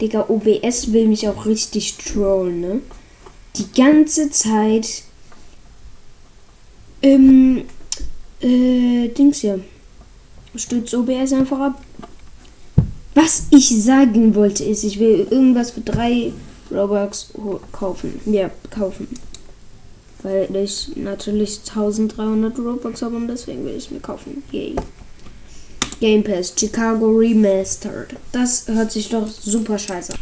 Digga, OBS will mich auch richtig trollen, ne? Die ganze Zeit. Ähm. Äh, Dings hier. Stützt OBS einfach ab. Was ich sagen wollte ist, ich will irgendwas für drei Robux kaufen. Ja, kaufen. Weil ich natürlich 1300 Robux habe und deswegen will ich mir kaufen. Yay. Game Pass Chicago Remastered. Das hört sich doch super scheiße an.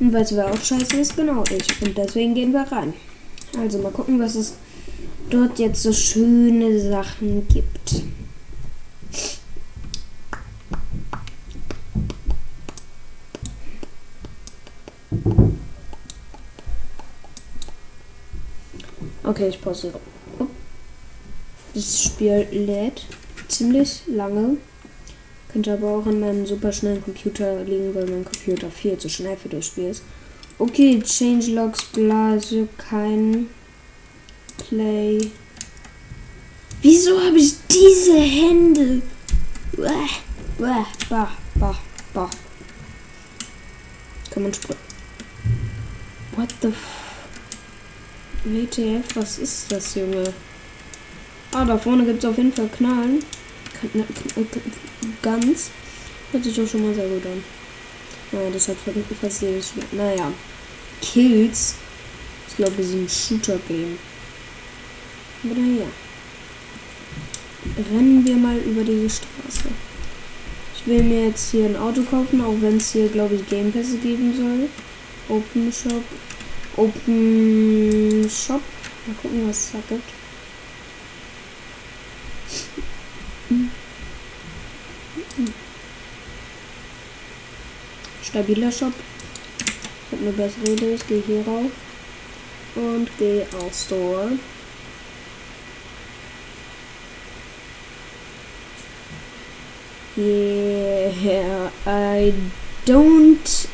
Und weißt du, wer auch scheiße ist? Genau ich. Und deswegen gehen wir rein. Also mal gucken, was es dort jetzt so schöne Sachen gibt. Okay, ich pause. Das Spiel lädt ziemlich lange. Könnte aber auch an meinem super schnellen Computer liegen, weil mein Computer viel zu schnell für das Spiel ist. Okay, Changelogs, Blase, kein Play. Wieso habe ich diese Hände? Bah, bah, bah, bah. Kann man sprechen. What the f WTF, was ist das, Junge? Ah, da vorne gibt es auf jeden Fall Knallen. Ganz. Hört sich doch schon mal sehr gut an. Naja, das hat fast jedes Spiel. Naja. Kills. Ich glaube, wir sind ein Shooter-Game. Aber naja. Rennen wir mal über diese Straße. Ich will mir jetzt hier ein Auto kaufen, auch wenn es hier, glaube ich, Gamepässe geben soll. Open Shop. Open Shop. Mal gucken, was es da gibt. Stabiler Shop. Ich habe eine bessere Idee. Ich gehe hier rauf und gehe auf Store. Yeah, I don't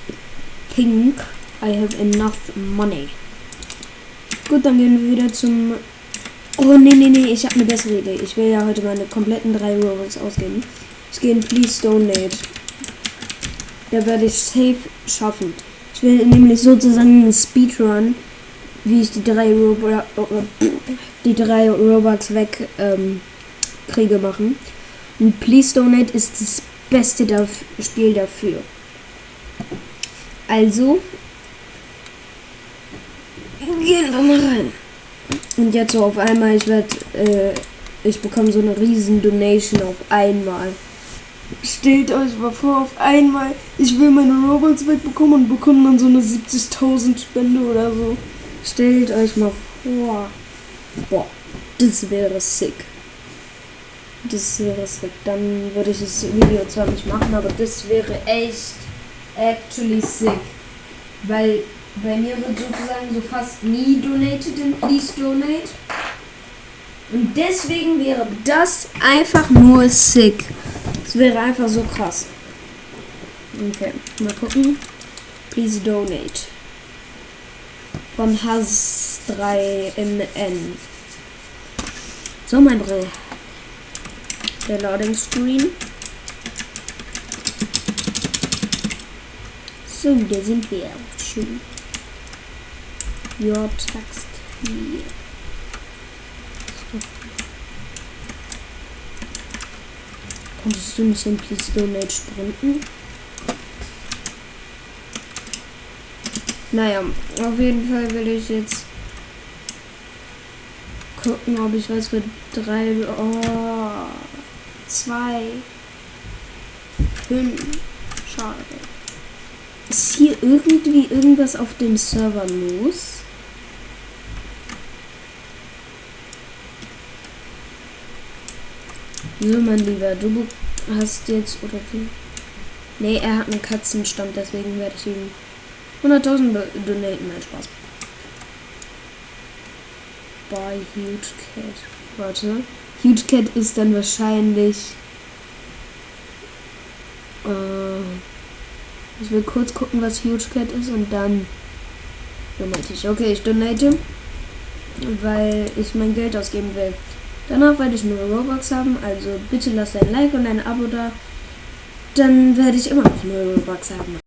think I have enough money. Gut, dann gehen wir wieder zum Oh, nee, nee, nee, ich habe eine bessere Idee. Ich will ja heute meine kompletten drei Robux ausgeben. Ich gehe in Please Donate. Da werde ich safe schaffen. Ich will nämlich sozusagen einen Speedrun, wie ich die drei, Robo die drei Robux weg ähm, kriege, machen. Und Please Donate ist das beste dafür, Spiel dafür. Also, gehen wir mal rein. Und jetzt so auf einmal, ich werde, äh, ich bekomme so eine riesen Donation auf einmal. Stellt euch mal vor, auf einmal, ich will meine Robux wegbekommen und bekomme dann so eine 70.000 Spende oder so. Stellt euch mal vor. Boah, das wäre sick. Das wäre sick. Dann würde ich das Video zwar nicht machen, aber das wäre echt actually sick. Weil bei mir wird sozusagen so fast nie donated in Please Donate. Und deswegen wäre das einfach nur sick. Wäre einfach so krass. Okay, mal gucken. Please donate. Von Has 3 MN. So, mein Brill. Der Loading Screen. So, da sind wir. Schön. Your text here. Konntest du nicht in Please Donate sprinten? Naja, auf jeden Fall will ich jetzt gucken, ob ich was für drei, oh, zwei, fünf, schade. Ist hier irgendwie irgendwas auf dem Server los? So, mein Lieber, du hast jetzt, oder du? Nee, er hat einen Katzenstand, deswegen werde ich ihm 100.000 donaten. Nein, Spaß. Bei Huge Cat. Warte. Huge Cat ist dann wahrscheinlich. Äh, ich will kurz gucken, was Huge Cat ist und dann donate ich. Okay, ich donate, weil ich mein Geld ausgeben will. Danach werde ich nur Robux haben, also bitte lasst ein Like und ein Abo da. Dann werde ich immer noch nur Robux haben.